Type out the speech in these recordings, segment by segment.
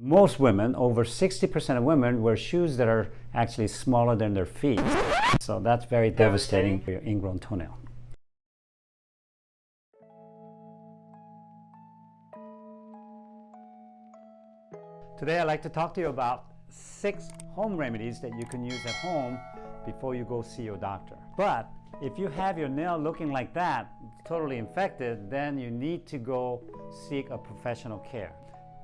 Most women, over 60% of women, wear shoes that are actually smaller than their feet. So that's very devastating for your ingrown toenail. Today I'd like to talk to you about six home remedies that you can use at home before you go see your doctor. But if you have your nail looking like that, totally infected, then you need to go seek a professional care.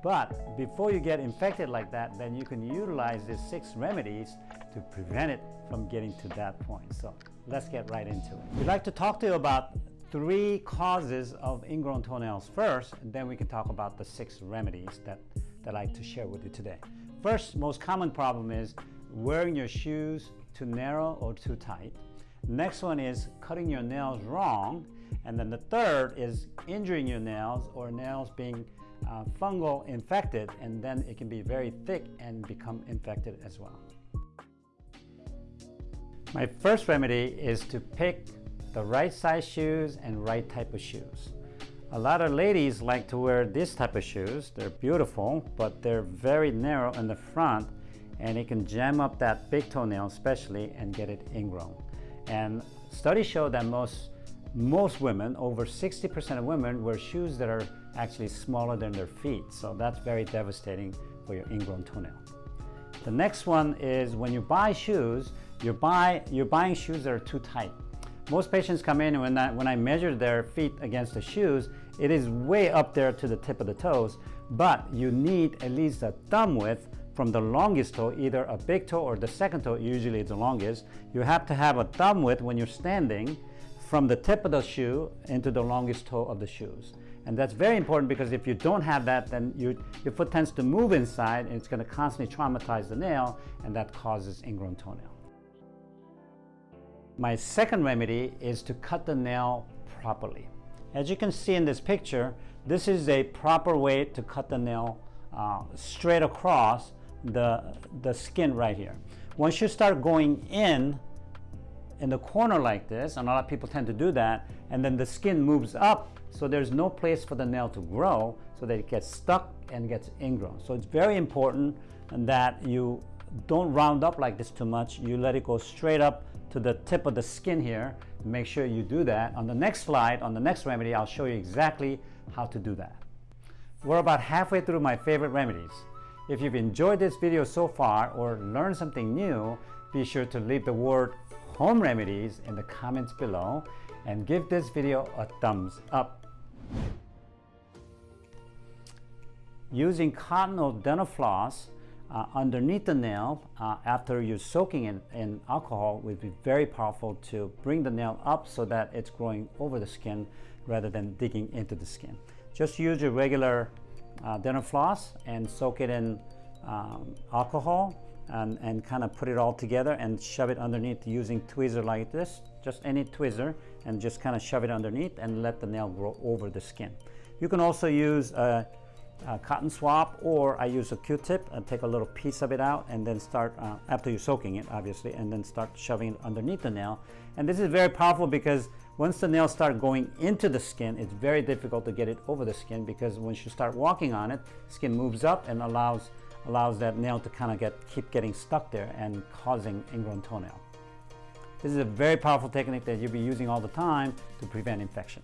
But before you get infected like that, then you can utilize these six remedies to prevent it from getting to that point. So let's get right into it. We'd like to talk to you about three causes of ingrown toenails first, and then we can talk about the six remedies that, that I'd like to share with you today. First, most common problem is wearing your shoes too narrow or too tight. Next one is cutting your nails wrong. And then the third is injuring your nails or nails being uh, fungal infected and then it can be very thick and become infected as well. My first remedy is to pick the right size shoes and right type of shoes. A lot of ladies like to wear this type of shoes. They're beautiful, but they're very narrow in the front and it can jam up that big toenail especially and get it ingrown. And studies show that most most women, over 60% of women, wear shoes that are actually smaller than their feet. So that's very devastating for your ingrown toenail. The next one is when you buy shoes, you buy, you're buying shoes that are too tight. Most patients come in and when I, when I measure their feet against the shoes, it is way up there to the tip of the toes, but you need at least a thumb width from the longest toe, either a big toe or the second toe, usually it's the longest. You have to have a thumb width when you're standing from the tip of the shoe into the longest toe of the shoes. And that's very important because if you don't have that, then you, your foot tends to move inside and it's going to constantly traumatize the nail and that causes ingrown toenail. My second remedy is to cut the nail properly. As you can see in this picture, this is a proper way to cut the nail uh, straight across the, the skin right here. Once you start going in in the corner like this, and a lot of people tend to do that, and then the skin moves up, so there's no place for the nail to grow, so that it gets stuck and gets ingrown. So it's very important that you don't round up like this too much. You let it go straight up to the tip of the skin here. Make sure you do that. On the next slide, on the next remedy, I'll show you exactly how to do that. We're about halfway through my favorite remedies. If you've enjoyed this video so far or learned something new, be sure to leave the word home remedies in the comments below and give this video a thumbs up. Using cotton dental floss uh, underneath the nail uh, after you're soaking it in alcohol would be very powerful to bring the nail up so that it's growing over the skin rather than digging into the skin. Just use your regular uh, dental floss and soak it in um, alcohol and, and kind of put it all together and shove it underneath using tweezer like this, just any tweezer, and just kind of shove it underneath and let the nail grow over the skin. You can also use a, a cotton swab or I use a Q-tip and take a little piece of it out and then start, uh, after you're soaking it obviously, and then start shoving it underneath the nail. And this is very powerful because once the nails start going into the skin, it's very difficult to get it over the skin because once you start walking on it, skin moves up and allows allows that nail to kind of get keep getting stuck there and causing ingrown toenail. This is a very powerful technique that you'll be using all the time to prevent infection.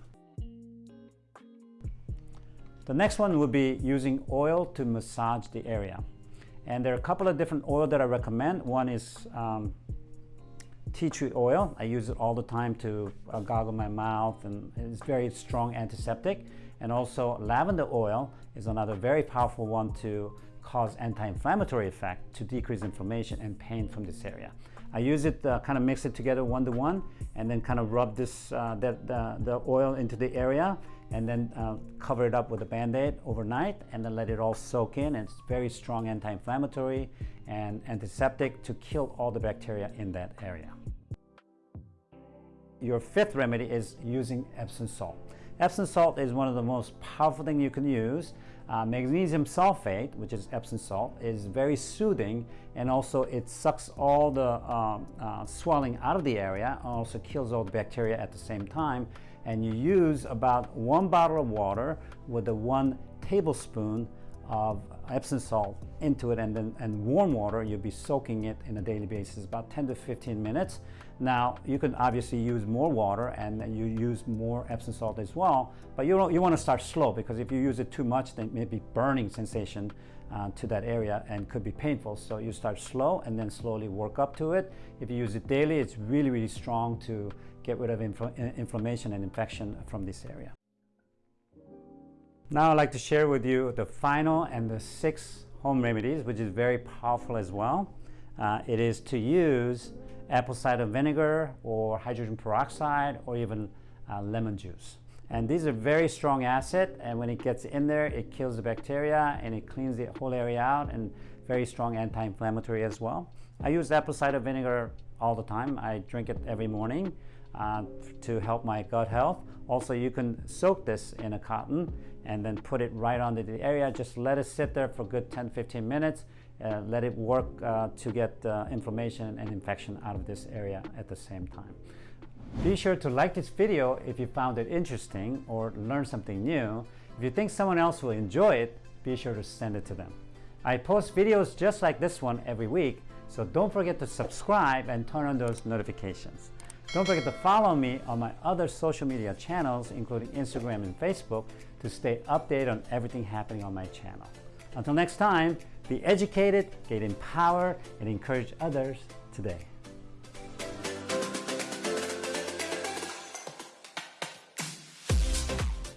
The next one would be using oil to massage the area. And there are a couple of different oil that I recommend. One is um, tea tree oil. I use it all the time to uh, goggle my mouth and it's very strong antiseptic. And also lavender oil is another very powerful one to cause anti-inflammatory effect to decrease inflammation and pain from this area. I use it, uh, kind of mix it together one to one, and then kind of rub this, uh, that, the, the oil into the area, and then uh, cover it up with a band-aid overnight, and then let it all soak in. And it's very strong anti-inflammatory and antiseptic to kill all the bacteria in that area. Your fifth remedy is using Epsom salt. Epsom salt is one of the most powerful things you can use. Uh, magnesium sulfate, which is Epsom salt, is very soothing and also it sucks all the um, uh, swelling out of the area and also kills all the bacteria at the same time. And you use about one bottle of water with a one tablespoon of Epsom salt into it and then and warm water, you'll be soaking it in a daily basis, about 10 to 15 minutes. Now, you can obviously use more water and then you use more Epsom salt as well, but you, you want to start slow because if you use it too much, then maybe burning sensation uh, to that area and could be painful. So you start slow and then slowly work up to it. If you use it daily, it's really, really strong to get rid of infl inflammation and infection from this area. Now I'd like to share with you the final and the sixth home remedies, which is very powerful as well. Uh, it is to use apple cider vinegar or hydrogen peroxide or even uh, lemon juice. And these are very strong acid and when it gets in there, it kills the bacteria and it cleans the whole area out and very strong anti-inflammatory as well. I use apple cider vinegar all the time. I drink it every morning uh, to help my gut health. Also, you can soak this in a cotton and then put it right onto the area. Just let it sit there for a good 10-15 minutes. Uh, let it work uh, to get uh, inflammation and infection out of this area at the same time. Be sure to like this video if you found it interesting or learned something new. If you think someone else will enjoy it, be sure to send it to them. I post videos just like this one every week, so don't forget to subscribe and turn on those notifications. Don't forget to follow me on my other social media channels, including Instagram and Facebook, to stay updated on everything happening on my channel. Until next time, be educated, get empowered, and encourage others today.